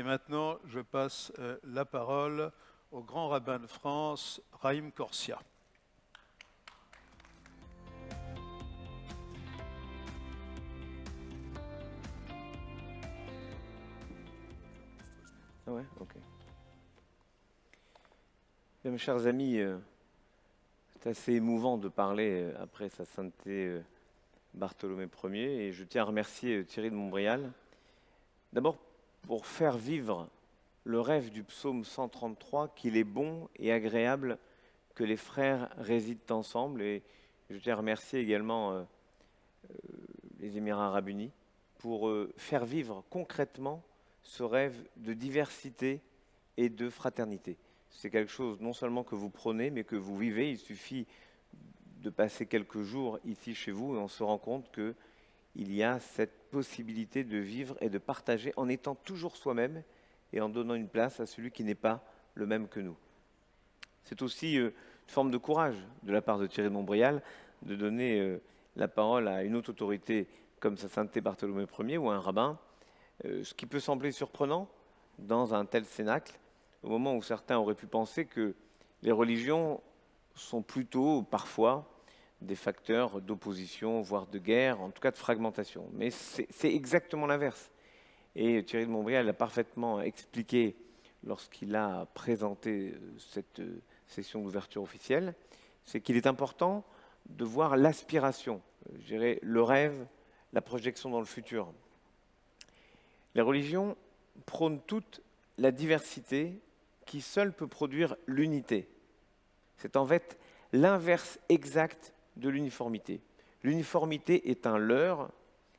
Et maintenant, je passe euh, la parole au grand rabbin de France, Raïm Corsia. Ah ouais, ok. Bien, mes chers amis, euh, c'est assez émouvant de parler euh, après sa sainteté Bartholomé Ier et je tiens à remercier Thierry de Montbrial. D'abord pour faire vivre le rêve du psaume 133 qu'il est bon et agréable que les frères résident ensemble et je tiens à remercier également euh, euh, les Émirats arabes unis pour euh, faire vivre concrètement ce rêve de diversité et de fraternité. C'est quelque chose non seulement que vous prenez, mais que vous vivez. Il suffit de passer quelques jours ici chez vous et on se rend compte qu'il y a cette possibilité de vivre et de partager en étant toujours soi-même et en donnant une place à celui qui n'est pas le même que nous. C'est aussi euh, une forme de courage de la part de Thierry de Montbrial de donner euh, la parole à une autre autorité comme sa sainteté Bartholomé Ier ou un rabbin, euh, ce qui peut sembler surprenant dans un tel cénacle, au moment où certains auraient pu penser que les religions sont plutôt parfois des facteurs d'opposition, voire de guerre, en tout cas de fragmentation. Mais c'est exactement l'inverse. Et Thierry de Montbrial l'a parfaitement expliqué lorsqu'il a présenté euh, cette euh, session d'ouverture officielle, c'est qu'il est important de voir l'aspiration, euh, je dirais le rêve, la projection dans le futur. Les religions prônent toute la diversité qui seule peut produire l'unité. C'est en fait l'inverse exact de l'uniformité. L'uniformité est un leurre,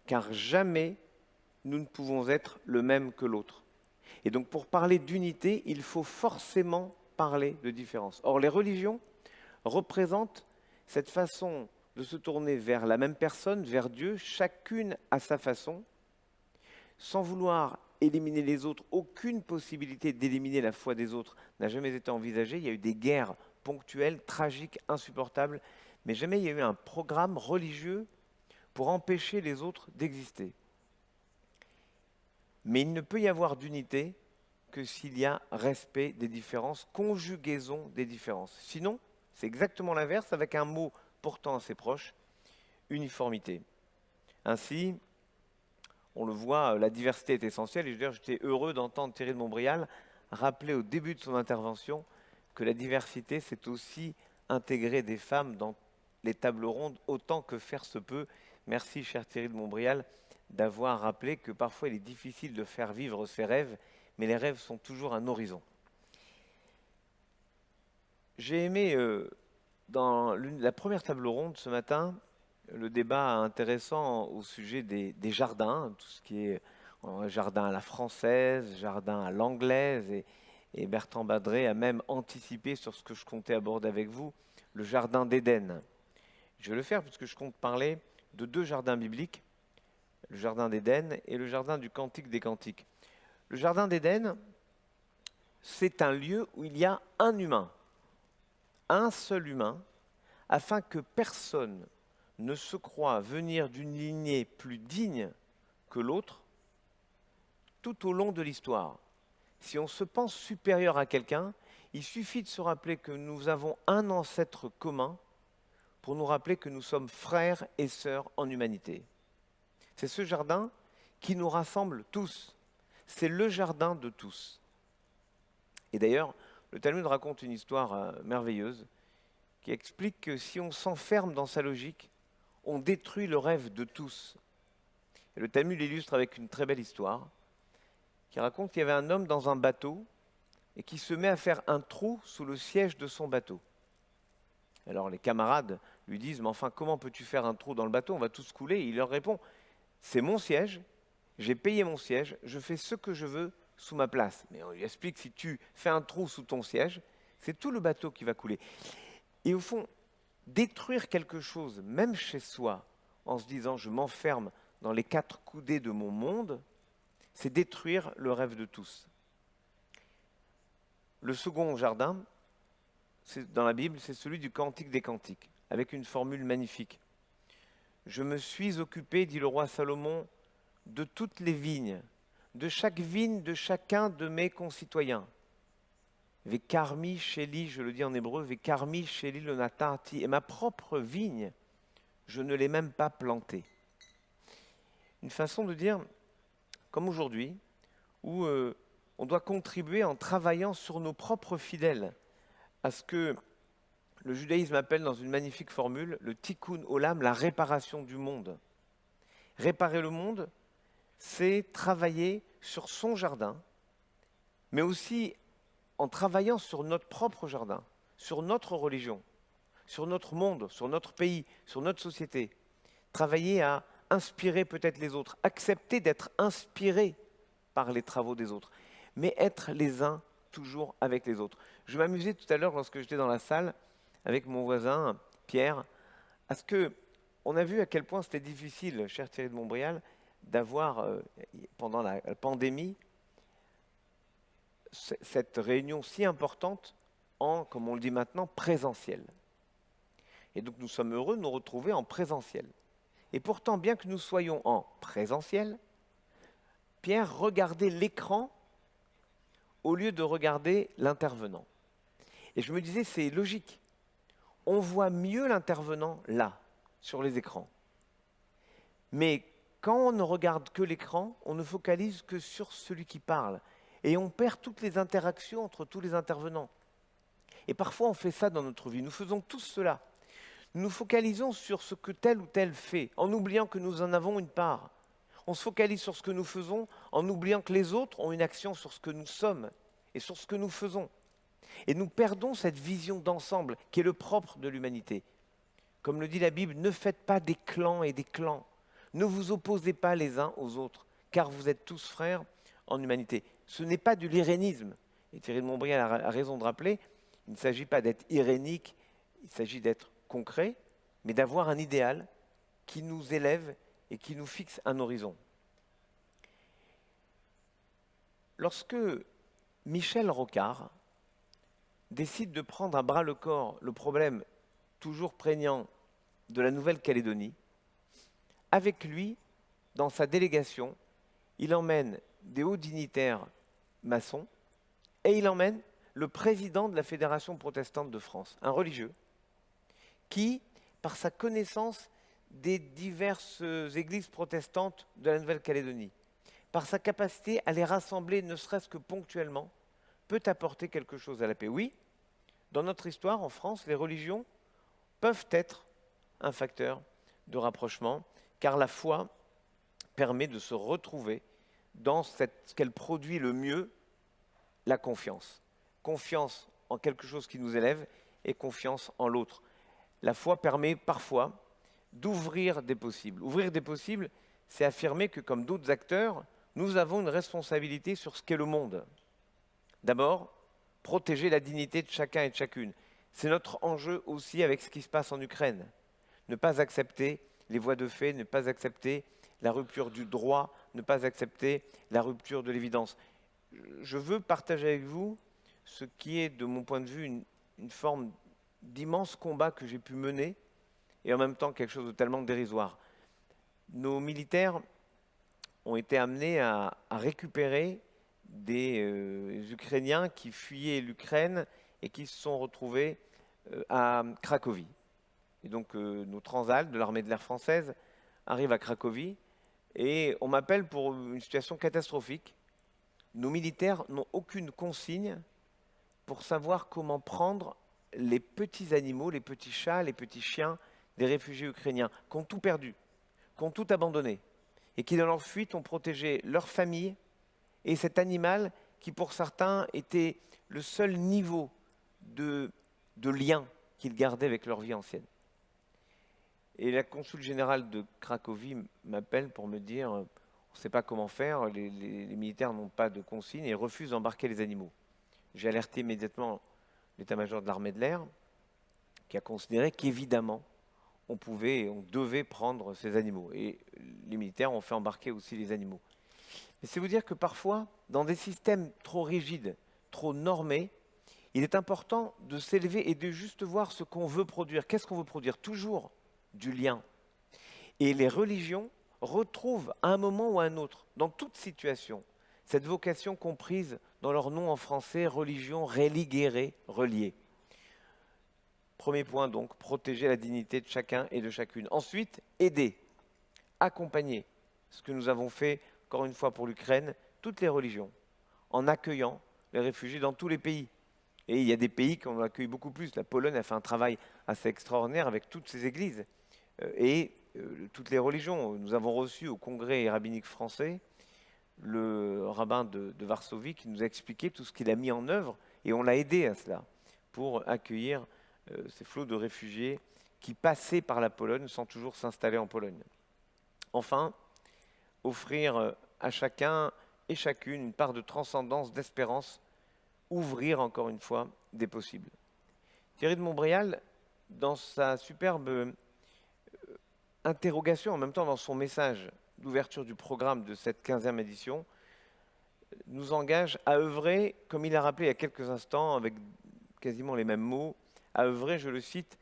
car jamais nous ne pouvons être le même que l'autre. Et donc pour parler d'unité, il faut forcément parler de différence. Or, les religions représentent cette façon de se tourner vers la même personne, vers Dieu, chacune à sa façon, sans vouloir éliminer les autres. Aucune possibilité d'éliminer la foi des autres n'a jamais été envisagée. Il y a eu des guerres ponctuelles, tragiques, insupportables, mais jamais il y a eu un programme religieux pour empêcher les autres d'exister. Mais il ne peut y avoir d'unité que s'il y a respect des différences, conjugaison des différences. Sinon, c'est exactement l'inverse avec un mot pourtant assez proche, uniformité. Ainsi, on le voit, la diversité est essentielle. Et dire, j'étais heureux d'entendre Thierry de Montbrial rappeler au début de son intervention que la diversité, c'est aussi intégrer des femmes dans les tables rondes autant que faire se peut. Merci, cher Thierry de Montbrial, d'avoir rappelé que parfois il est difficile de faire vivre ses rêves, mais les rêves sont toujours un horizon. J'ai aimé, euh, dans la première table ronde ce matin, le débat intéressant au sujet des, des jardins, tout ce qui est euh, jardin à la française, jardin à l'anglaise, et, et Bertrand Badré a même anticipé sur ce que je comptais aborder avec vous, le jardin d'Éden. Je vais le faire puisque je compte parler de deux jardins bibliques, le jardin d'Éden et le jardin du Cantique des Cantiques. Le jardin d'Éden, c'est un lieu où il y a un humain, un seul humain, afin que personne ne se croie venir d'une lignée plus digne que l'autre tout au long de l'histoire. Si on se pense supérieur à quelqu'un, il suffit de se rappeler que nous avons un ancêtre commun pour nous rappeler que nous sommes frères et sœurs en humanité. C'est ce jardin qui nous rassemble tous. C'est le jardin de tous. Et d'ailleurs, le Talmud raconte une histoire euh, merveilleuse qui explique que si on s'enferme dans sa logique, on détruit le rêve de tous. Et le Talmud l'illustre avec une très belle histoire qui raconte qu'il y avait un homme dans un bateau et qui se met à faire un trou sous le siège de son bateau. Alors les camarades lui disent, mais enfin, comment peux-tu faire un trou dans le bateau? On va tous couler. Il leur répond, c'est mon siège, j'ai payé mon siège, je fais ce que je veux sous ma place. Mais on lui explique, si tu fais un trou sous ton siège, c'est tout le bateau qui va couler. Et au fond, détruire quelque chose, même chez soi, en se disant, je m'enferme dans les quatre coudées de mon monde, c'est détruire le rêve de tous. Le second jardin, dans la Bible, c'est celui du Cantique des Cantiques, avec une formule magnifique. Je me suis occupé, dit le roi Salomon, de toutes les vignes, de chaque vigne de chacun de mes concitoyens. Vekarmi sheli, je le dis en hébreu, Vekarmi sheli le natati, et ma propre vigne, je ne l'ai même pas plantée. Une façon de dire, comme aujourd'hui, où euh, on doit contribuer en travaillant sur nos propres fidèles à ce que le judaïsme appelle dans une magnifique formule le tikkun olam, la réparation du monde. Réparer le monde, c'est travailler sur son jardin, mais aussi en travaillant sur notre propre jardin, sur notre religion, sur notre monde, sur notre pays, sur notre société. Travailler à inspirer peut-être les autres, accepter d'être inspiré par les travaux des autres, mais être les uns toujours avec les autres. Je m'amusais tout à l'heure lorsque j'étais dans la salle avec mon voisin Pierre, à ce que on a vu à quel point c'était difficile, cher Thierry de Montbrial, d'avoir euh, pendant la pandémie cette réunion si importante en, comme on le dit maintenant, présentiel. Et donc nous sommes heureux de nous retrouver en présentiel. Et pourtant, bien que nous soyons en présentiel, Pierre regardait l'écran au lieu de regarder l'intervenant. Et je me disais, c'est logique. On voit mieux l'intervenant là, sur les écrans. Mais quand on ne regarde que l'écran, on ne focalise que sur celui qui parle. Et on perd toutes les interactions entre tous les intervenants. Et parfois, on fait ça dans notre vie. Nous faisons tous cela. Nous nous focalisons sur ce que tel ou tel fait, en oubliant que nous en avons une part. On se focalise sur ce que nous faisons, en oubliant que les autres ont une action sur ce que nous sommes et sur ce que nous faisons. Et nous perdons cette vision d'ensemble qui est le propre de l'humanité. Comme le dit la Bible, ne faites pas des clans et des clans. Ne vous opposez pas les uns aux autres, car vous êtes tous frères en humanité. Ce n'est pas du l'irénisme. Et Thierry de Montbrial a raison de rappeler, il ne s'agit pas d'être irénique, il s'agit d'être concret, mais d'avoir un idéal qui nous élève et qui nous fixe un horizon. Lorsque Michel Rocard décide de prendre à bras le corps le problème toujours prégnant de la Nouvelle-Calédonie, avec lui, dans sa délégation, il emmène des hauts dignitaires maçons et il emmène le président de la Fédération protestante de France, un religieux, qui, par sa connaissance des diverses églises protestantes de la Nouvelle-Calédonie, par sa capacité à les rassembler, ne serait-ce que ponctuellement, peut apporter quelque chose à la paix. Oui, dans notre histoire, en France, les religions peuvent être un facteur de rapprochement, car la foi permet de se retrouver dans ce qu'elle produit le mieux, la confiance. Confiance en quelque chose qui nous élève et confiance en l'autre. La foi permet parfois d'ouvrir des possibles. Ouvrir des possibles, c'est affirmer que comme d'autres acteurs, nous avons une responsabilité sur ce qu'est le monde. D'abord, protéger la dignité de chacun et de chacune. C'est notre enjeu aussi avec ce qui se passe en Ukraine. Ne pas accepter les voies de fait, ne pas accepter la rupture du droit, ne pas accepter la rupture de l'évidence. Je veux partager avec vous ce qui est, de mon point de vue, une, une forme d'immense combat que j'ai pu mener et en même temps quelque chose de tellement dérisoire. Nos militaires ont été amenés à, récupérer des euh, Ukrainiens qui fuyaient l'Ukraine et qui se sont retrouvés euh, à Cracovie. Et donc euh, nos transals de l'armée de l'air française arrivent à Cracovie et on m'appelle pour une situation catastrophique. Nos militaires n'ont aucune consigne pour savoir comment prendre les petits animaux, les petits chats, les petits chiens des réfugiés ukrainiens qui ont tout perdu, qui ont tout abandonné et qui, dans leur fuite, ont protégé leur famille et cet animal qui, pour certains, était le seul niveau de, lien qu'ils gardaient avec leur vie ancienne. Et la consul générale de Cracovie m'appelle pour me dire on ne sait pas comment faire, les, les militaires n'ont pas de consigne et refusent d'embarquer les animaux. J'ai alerté immédiatement l'état-major de l'armée de l'air, qui a considéré qu'évidemment, on pouvait, on devait prendre ces animaux. Et les militaires ont fait embarquer aussi les animaux. Mais c'est vous dire que parfois, dans des systèmes trop rigides, trop normés, il est important de s'élever et de juste voir ce qu'on veut produire. Qu'est-ce qu'on veut produire? Toujours du lien. Et les religions retrouvent à un moment ou à un autre, dans toute situation, cette vocation comprise dans leur nom en français, religion religere, reliée. Premier point donc, protéger la dignité de chacun et de chacune. Ensuite, aider, accompagner, ce que nous avons fait, encore une fois pour l'Ukraine, toutes les religions, en accueillant les réfugiés dans tous les pays. Et il y a des pays qui ont accueilli beaucoup plus. La Pologne a fait un travail assez extraordinaire avec toutes ses églises euh, et euh, toutes les religions. Nous avons reçu au Congrès rabbinique français le rabbin de, Varsovie qui nous a expliqué tout ce qu'il a mis en œuvre et on l'a aidé à cela pour accueillir ces flots de réfugiés qui passaient par la Pologne sans toujours s'installer en Pologne. Enfin, offrir euh, à chacun et chacune une part de transcendance, d'espérance, ouvrir encore une fois des possibles. Thierry de Montbrial, dans sa superbe euh, interrogation, en même temps dans son message d'ouverture du programme de cette 15e édition nous engage à œuvrer, comme il a rappelé il y a quelques instants, avec quasiment les mêmes mots, à œuvrer, je le cite,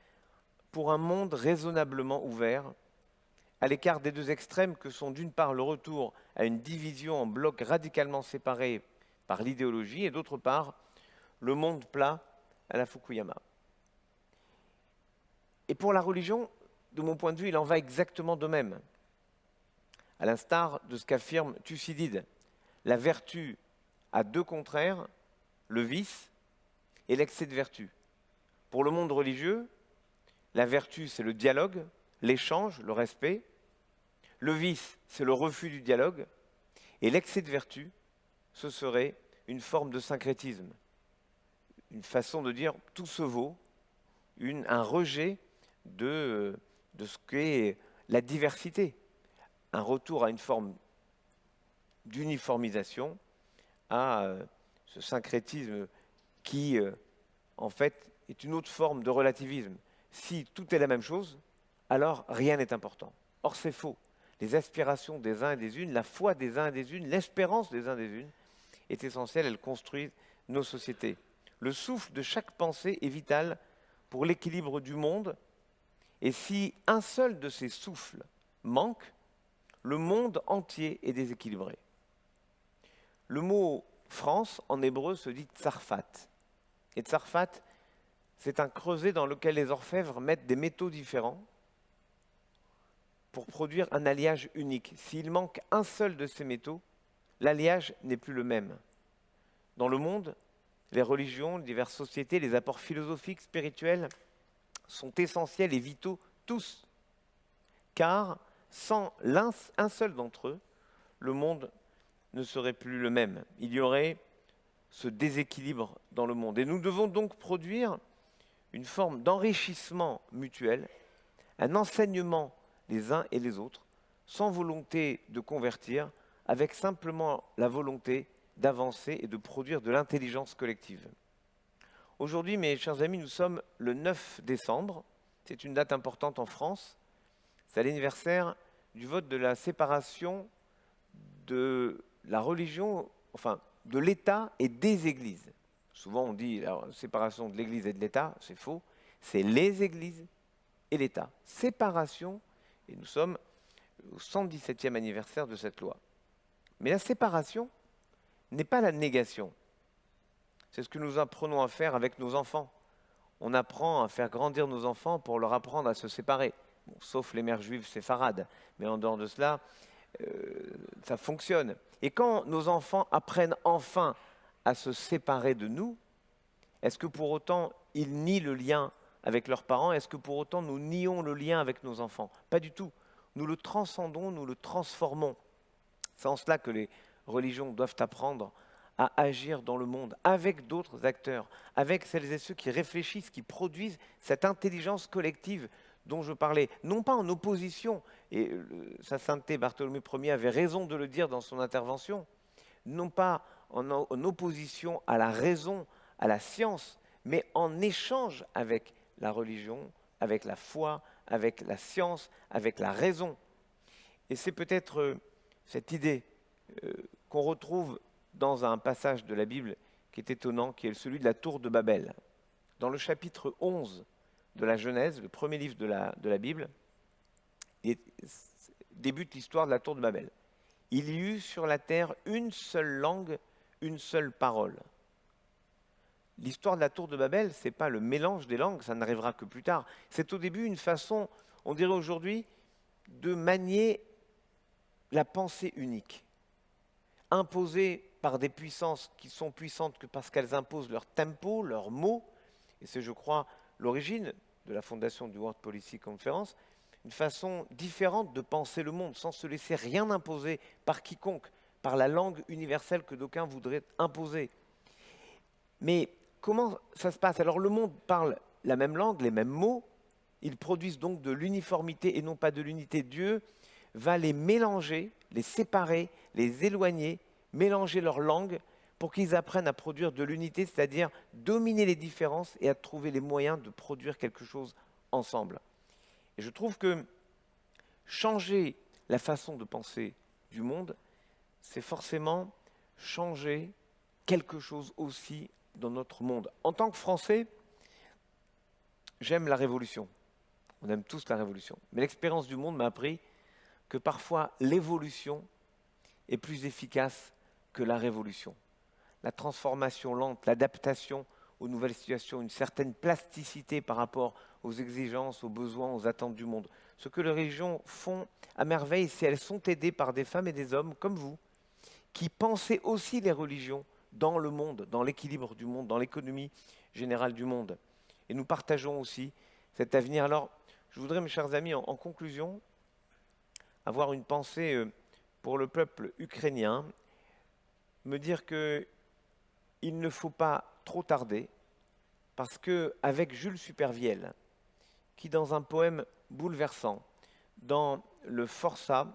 pour un monde raisonnablement ouvert, à l'écart des deux extrêmes que sont d'une part le retour à une division en blocs radicalement séparés par l'idéologie et d'autre part le monde plat à la Fukuyama. Et pour la religion, de mon point de vue, il en va exactement de même à l'instar de ce qu'affirme Thucydide. La vertu a deux contraires, le vice et l'excès de vertu. Pour le monde religieux, la vertu, c'est le dialogue, l'échange, le respect. Le vice, c'est le refus du dialogue. Et l'excès de vertu, ce serait une forme de syncrétisme, une façon de dire tout se vaut, un rejet de, de ce qu'est la diversité un retour à une forme d'uniformisation, à euh, ce syncrétisme qui, euh, en fait, est une autre forme de relativisme. Si tout est la même chose, alors rien n'est important. Or, c'est faux. Les aspirations des uns et des unes, la foi des uns et des unes, l'espérance des uns et des unes est essentielle, elle construit nos sociétés. Le souffle de chaque pensée est vital pour l'équilibre du monde, et si un seul de ces souffles manque, le monde entier est déséquilibré. Le mot France en hébreu se dit tsarfat. Et tsarfat, c'est un creuset dans lequel les orfèvres mettent des métaux différents pour produire un alliage unique. S'il manque un seul de ces métaux, l'alliage n'est plus le même. Dans le monde, les religions, les diverses sociétés, les apports philosophiques, spirituels sont essentiels et vitaux tous, car sans un seul d'entre eux, le monde ne serait plus le même. Il y aurait ce déséquilibre dans le monde. Et nous devons donc produire une forme d'enrichissement mutuel, un enseignement les uns et les autres, sans volonté de convertir, avec simplement la volonté d'avancer et de produire de l'intelligence collective. Aujourd'hui, mes chers amis, nous sommes le 9 décembre. C'est une date importante en France. C'est l'anniversaire du vote de la séparation de la religion, enfin de l'État et des églises. Souvent on dit la séparation de l'Église et de l'État, c'est faux. C'est les églises et l'État. Séparation, et nous sommes au 117e anniversaire de cette loi. Mais la séparation n'est pas la négation. C'est ce que nous apprenons à faire avec nos enfants. On apprend à faire grandir nos enfants pour leur apprendre à se séparer sauf les mères juives séfarades. Mais en dehors de cela, euh, ça fonctionne. Et quand nos enfants apprennent enfin à se séparer de nous, est-ce que pour autant ils nient le lien avec leurs parents? Est-ce que pour autant nous nions le lien avec nos enfants? Pas du tout. Nous le transcendons, nous le transformons. C'est en cela que les religions doivent apprendre à agir dans le monde avec d'autres acteurs, avec celles et ceux qui réfléchissent, qui produisent cette intelligence collective dont je parlais, non pas en opposition, et sa sainteté Bartholomé Ier avait raison de le dire dans son intervention, non pas en, opposition à la raison, à la science, mais en échange avec la religion, avec la foi, avec la science, avec la raison. Et c'est peut-être euh, cette idée euh, qu'on retrouve dans un passage de la Bible qui est étonnant, qui est celui de la tour de Babel. Dans le chapitre 11 de la Genèse, le premier livre de la Bible, débute l'histoire de la tour de Babel. Il y eut sur la terre une seule langue, une seule parole. L'histoire de la tour de Babel, ce n'est pas le mélange des langues, ça n'arrivera que plus tard. C'est au début une façon, on dirait aujourd'hui, de manier la pensée unique, imposée par des puissances qui sont puissantes que parce qu'elles imposent leur tempo, leurs mots, et c'est, je crois, l'origine de la fondation du World Policy Conference, une façon différente de penser le monde, sans se laisser rien imposer par quiconque, par la langue universelle que d'aucuns voudraient imposer. Mais comment ça se passe? Alors le monde parle la même langue, les mêmes mots, ils produisent donc de l'uniformité et non pas de l'unité. Dieu va les mélanger, les séparer, les éloigner, mélanger leurs langues pour qu'ils apprennent à produire de l'unité, c'est-à-dire dominer les différences et à trouver les moyens de produire quelque chose ensemble. Et je trouve que changer la façon de penser du monde, c'est forcément changer quelque chose aussi dans notre monde. En tant que Français, j'aime la révolution. On aime tous la révolution. Mais l'expérience du monde m'a appris que parfois l'évolution est plus efficace que la révolution. La transformation lente, l'adaptation aux nouvelles situations, une certaine plasticité par rapport aux exigences, aux besoins, aux attentes du monde. Ce que les religions font à merveille, c'est qu'elles sont aidées par des femmes et des hommes comme vous, qui pensaient aussi les religions dans le monde, dans l'équilibre du monde, dans l'économie générale du monde. Et nous partageons aussi cet avenir. Alors, je voudrais, mes chers amis, en, en conclusion, avoir une pensée euh, pour le peuple ukrainien, me dire qu'il ne faut pas trop tarder, parce que avec Jules Supervielle, qui dans un poème bouleversant, dans le Forçat,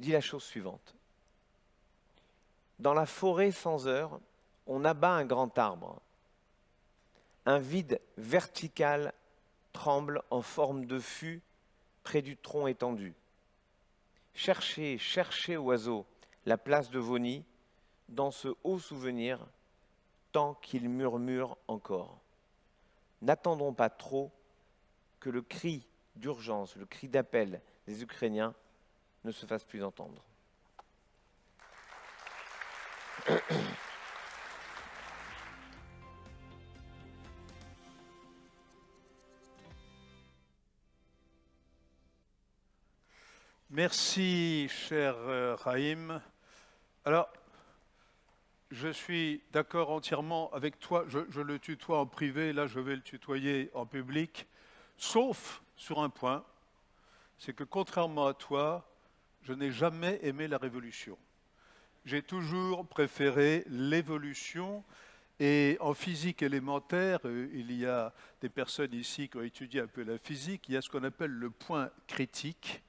dit la chose suivante. Dans la forêt sans heure, on abat un grand arbre. Un vide vertical tremble en forme de fût près du tronc étendu. Cherchez, cherchez, oiseau, la place de vos nids, dans ce haut souvenir, tant qu'il murmure encore. N'attendons pas trop que le cri d'urgence, le cri d'appel des Ukrainiens ne se fasse plus entendre. Merci, cher euh, Raïm. Alors, je suis d'accord entièrement avec toi. Je, je, le tutoie en privé, là je vais le tutoyer en public, sauf sur un point, c'est que contrairement à toi, je n'ai jamais aimé la révolution. J'ai toujours préféré l'évolution. Et en physique élémentaire, euh, il y a des personnes ici qui ont étudié un peu la physique, il y a ce qu'on appelle le point critique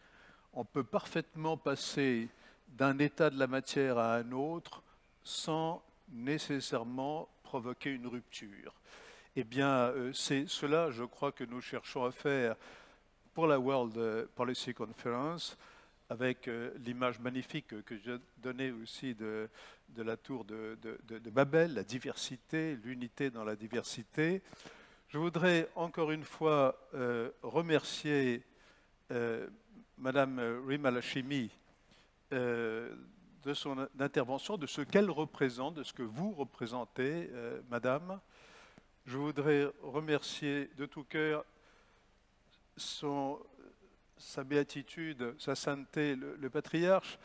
on peut parfaitement passer d'un état de la matière à un autre sans nécessairement provoquer une rupture. Eh bien, euh, c'est cela, je crois, que nous cherchons à faire pour la World Policy Conference, avec euh, l'image magnifique que j'ai donnée aussi de, la tour de, Babel, la diversité, l'unité dans la diversité. Je voudrais encore une fois euh, remercier Madame Rimalashimi euh, de son intervention, de ce qu'elle représente, de ce que vous représentez, Madame. Je voudrais remercier de tout cœur son, sa béatitude, sa sainteté, le, patriarche.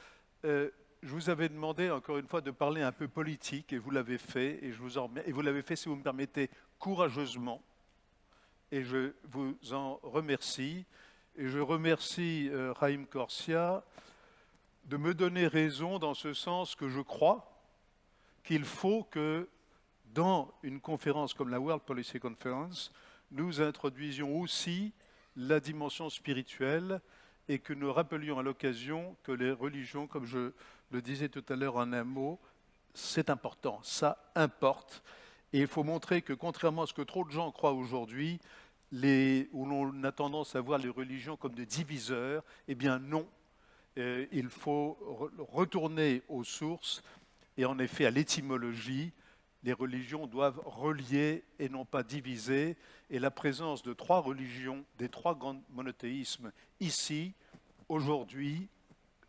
je vous avais demandé encore une fois de parler un peu politique et vous l'avez fait et, je vous en, et vous l'avez fait, si vous me permettez, courageusement. Et je vous en remercie. Et je remercie euh, Raïm Corsia de me donner raison dans ce sens que je crois qu'il faut que dans une conférence comme la World Policy Conference, nous introduisions aussi la dimension spirituelle et que nous rappelions à l'occasion que les religions, comme je le disais tout à l'heure en un mot, c'est important, ça importe. Et il faut montrer que contrairement à ce que trop de gens croient aujourd'hui, où l'on a tendance à voir les religions comme des diviseurs, eh bien non, euh, il faut retourner aux sources et en effet à l'étymologie. Les religions doivent relier et non pas diviser. Et la présence de trois religions, des trois grands monothéismes, ici, aujourd'hui,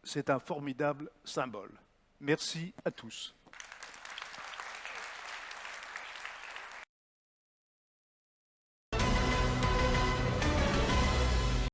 c'est un formidable symbole. Merci à tous.